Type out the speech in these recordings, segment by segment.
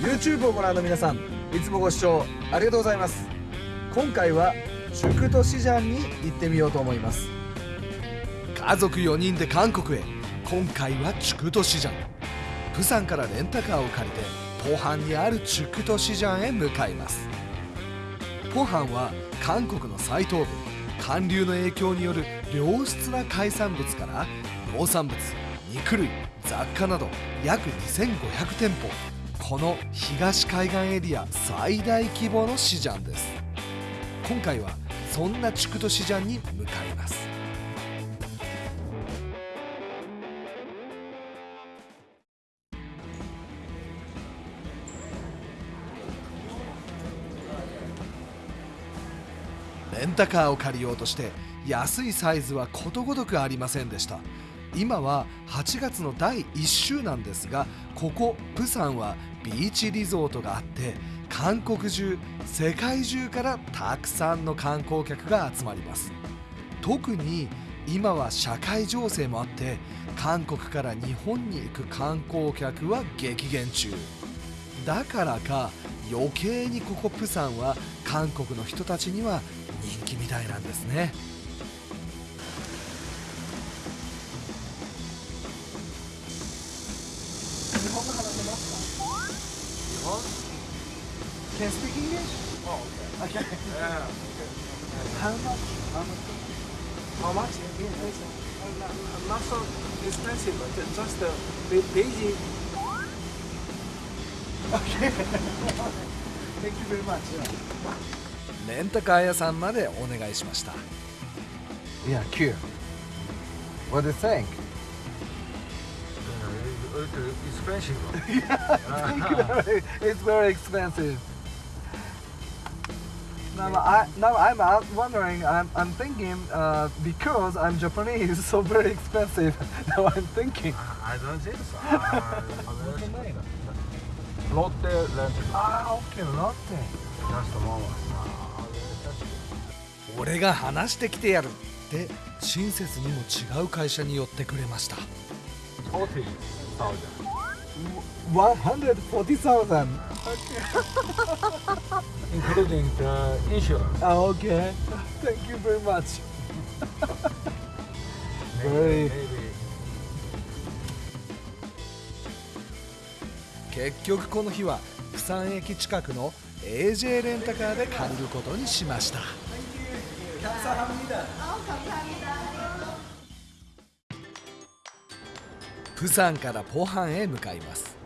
YouTube をご覧の皆さんいつもご視聴ありがとうございます。今回は宿都シジャンに行ってみようと思います。家族4人で韓国へ。今回は宿都シジャン。プサンからレンタカーを借りてポハンにある宿都シジャンへ向かいます。ポハンは韓国の最東部。寒流の影響による良質な海産物から農産物肉類雑貨など約2500店舗。この東海岸エリア最大規模のシジャンです。今回はそんな筑都シジャンに向かいます。レンタカーを借りようとして安いサイズはことごとくありませんでした。今は8月の第1週なんですがここプサンはビーチリゾートがあって韓国中世界中からたくさんの観光客が集まります。特に今は社会情勢もあって韓国から日本に行く観光客は激減中。だからか余計にここプサンは韓国の人たちには人気みたいなんですね。Huh? Can't speak English? Oh, okay. Okay. Yeah. How much? How much? How much? It's uh, not so expensive, but just the ba- basic. Okay. Thank you very much. レンタカー屋さんまでお願いしました Yeah, cute. What do you think? Uh, it's, it's expensive. Very, it's very expensive. Now, I, now I'm out wondering, I'm, I'm thinking, uh, because I'm Japanese, so very expensive. Now I'm thinking. I don't think so. Uh, What's the name? Lotte Rent. Ah, okay, Lotte. Just a moment. 俺が話してきてやるって親切にも違う会社に寄ってくれました 40,000. 140,000. Including the insurance. Ah, okay. Thank you very much. Very. Maybe. 結局この日は釜山駅近くの AJ レンタカーで借りることにしましたプサンからポハンへ向かいます。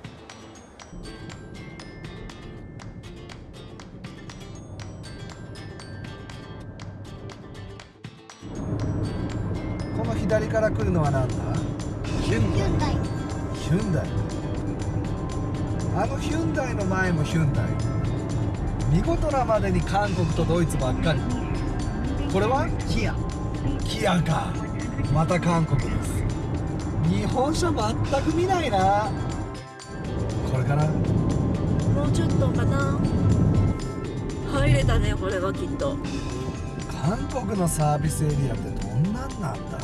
この左から来るのはなんだ？ヒュンダイ。ダイヒュンダイ。あのヒュンダイの前もヒュンダイ。見事なまでに韓国とドイツばっかり。これは？キア。キアか。また韓国です日本車全く見ないな。これかなもうちょっとかな。入れたねこれはきっと。韓国のサービスエリアってどんなんなんだ？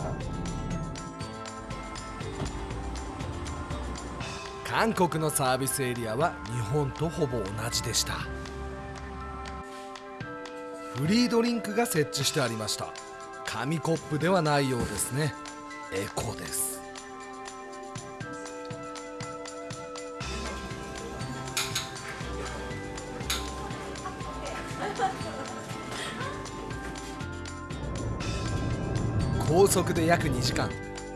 韓国のサービスエリアは日本とほぼ同じでした。フリードリンクが設置してありました。紙コップではないようですね。エコです高速で約2時間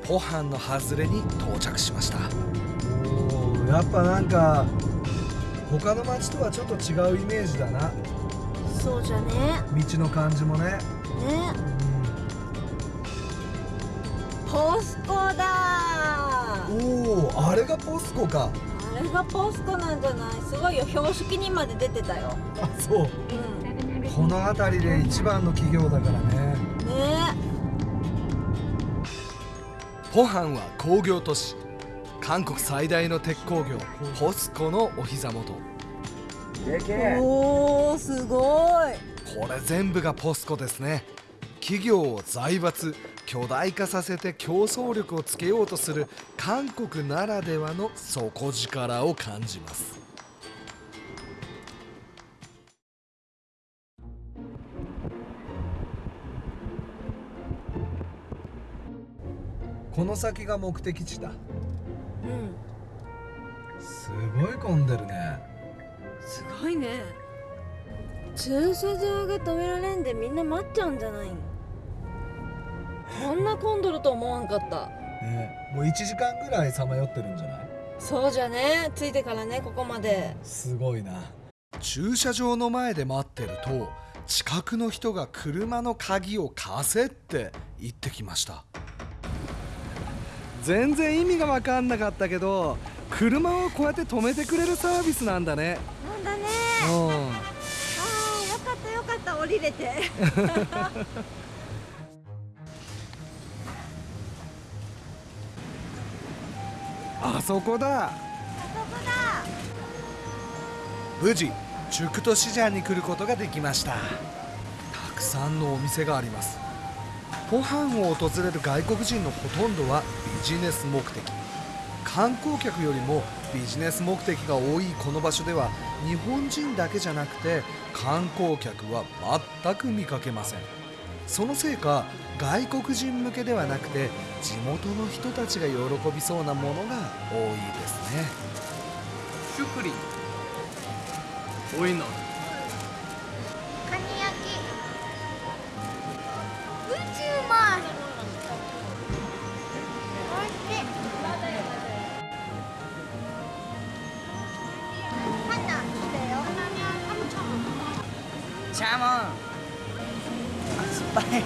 ポハンの外れに到着しました。おーやっぱなんか他の街とはちょっと違うイメージだな。そうじゃね。道の感じもね。ね。ポスコだ。おおあれがポスコか。あれがポスコなんじゃない？すごいよ標識にまで出てたよ。あそう。うん。この辺りで一番の企業だからね。ねポハンは工業都市。韓国最大の鉄鋼業ポスコのお膝元。おーすごい。これ全部がポスコですね。企業を財閥巨大化させて競争力をつけようとする韓国ならではの底力を感じますこの先が目的地だ。うん。すごい混んでるね。すごいね。駐車場が止められんでみんな待っちゃうんじゃないんこんな混んどると思わんかった。ねもう1時間ぐらいさまよってるんじゃない？そうじゃね。着いてからねここまで。すごいな。駐車場の前で待ってると近くの人が車の鍵を貸せって言ってきました全然意味が分かんなかったけど車をこうやって止めてくれるサービスなんだね。なんだね。うん。あーよかったよかった。降りれて。あそこだ。無事チュクトシジャンに来ることができました。たくさんのお店がありますポハンを訪れる外国人のほとんどはビジネス目的。観光客よりもビジネス目的が多いこの場所では日本人だけじゃなくて観光客は全く見かけません。そのせいか外国人向けではなくて地元の人たちが喜びそうなものが多いですね。シュクリ。多いの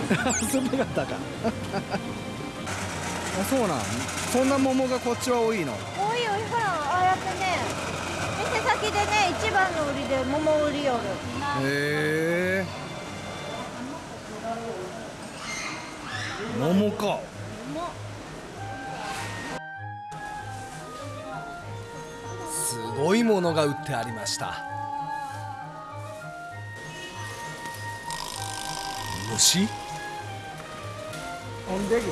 酸っぱいそんなか。ったかあそうなん？そんな桃がこっちは多いの？おいおいほらああやってね店先でね一番の売りで桃売りよる。へえ桃か。すごいものが売ってありました。虫？オンデギ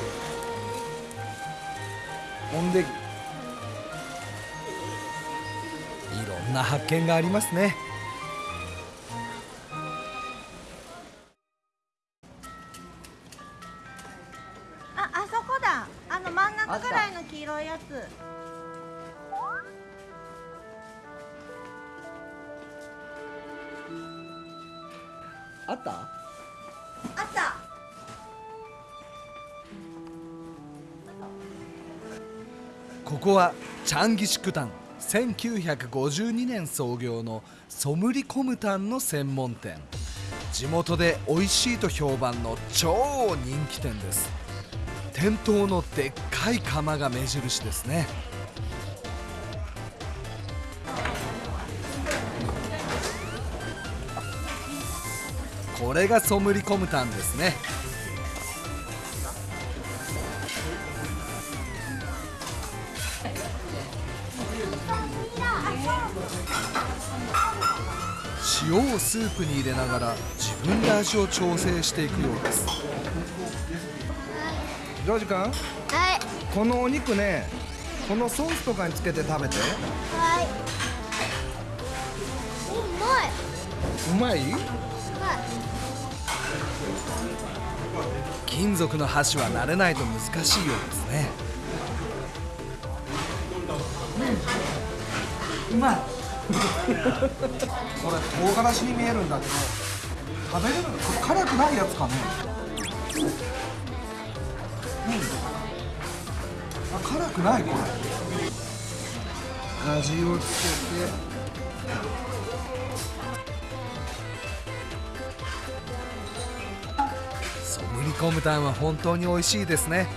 オンデギいろんな発見がありますね。ああそこだ。あの真ん中ぐらいの黄色いやつ。あった？あったここはチャンギシクタン1952年創業のソムリコムタンの専門店。地元で美味しいと評判の超人気店です。店頭のでっかい釜が目印ですね。これがソムリコムタンですね。塩をスープに入れながら自分で味を調整していくようです。ジョージ君？はい。このお肉ねこのソースとかにつけて食べて。はい。うまい。うまい？はい。金属の箸は慣れないと難しいようですねうまい。これ唐辛子に見えるんだけど食べれるこれ辛くないやつかね？うん。あ辛くないこれ。味をつけて。ソムリコムタンは本当に美味しいですね。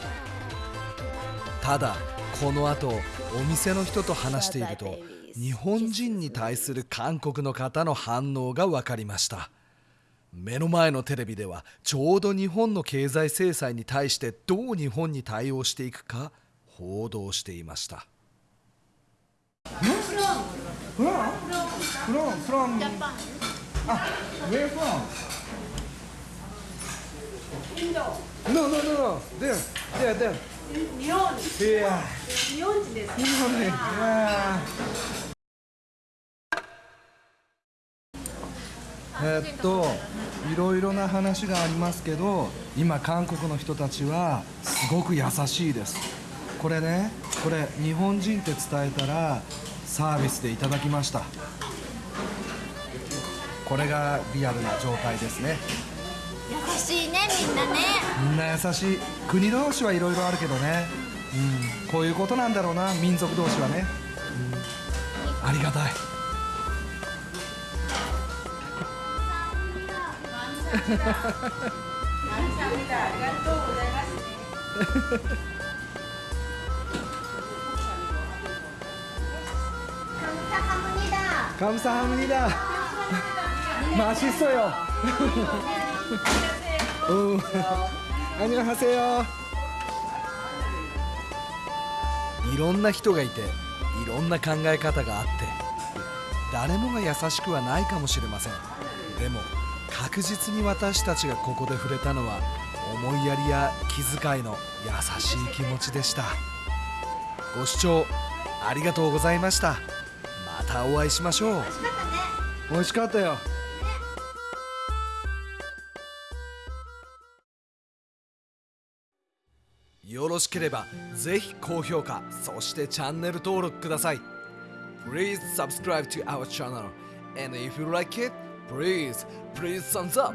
ただこの後お店の人と話していると日本人に対する韓国の方の反応が分かりました。目の前のテレビではちょうど日本の経済制裁に対してどう日本に対応していくか報道していました日本。いや。日本人です。日本人。いや。えっといろいろな話がありますけど今韓国の人たちはすごく優しいですこれねこれ日本人って伝えたらサービスでいただきましたこれがリアルな状態ですね優しいねみんなねみんな優しい国同士はいろいろあるけどね、うん、こういうことなんだろうな民族同士はね、うん、ありがたい감사합니다 맛있어요 うん。アニョ。いろんな人がいて、いろんな考え方があって、誰もが優しくはないかもしれません。でも確実に私たちがここで触れたのは思いやりや気遣いの優しい気持ちでしたご視聴ありがとうございましたまたお会いしましょう美味しかったよよろしければぜひ高評価そしてチャンネル登録ください Please subscribe to our channel and if you like it please please thumbs up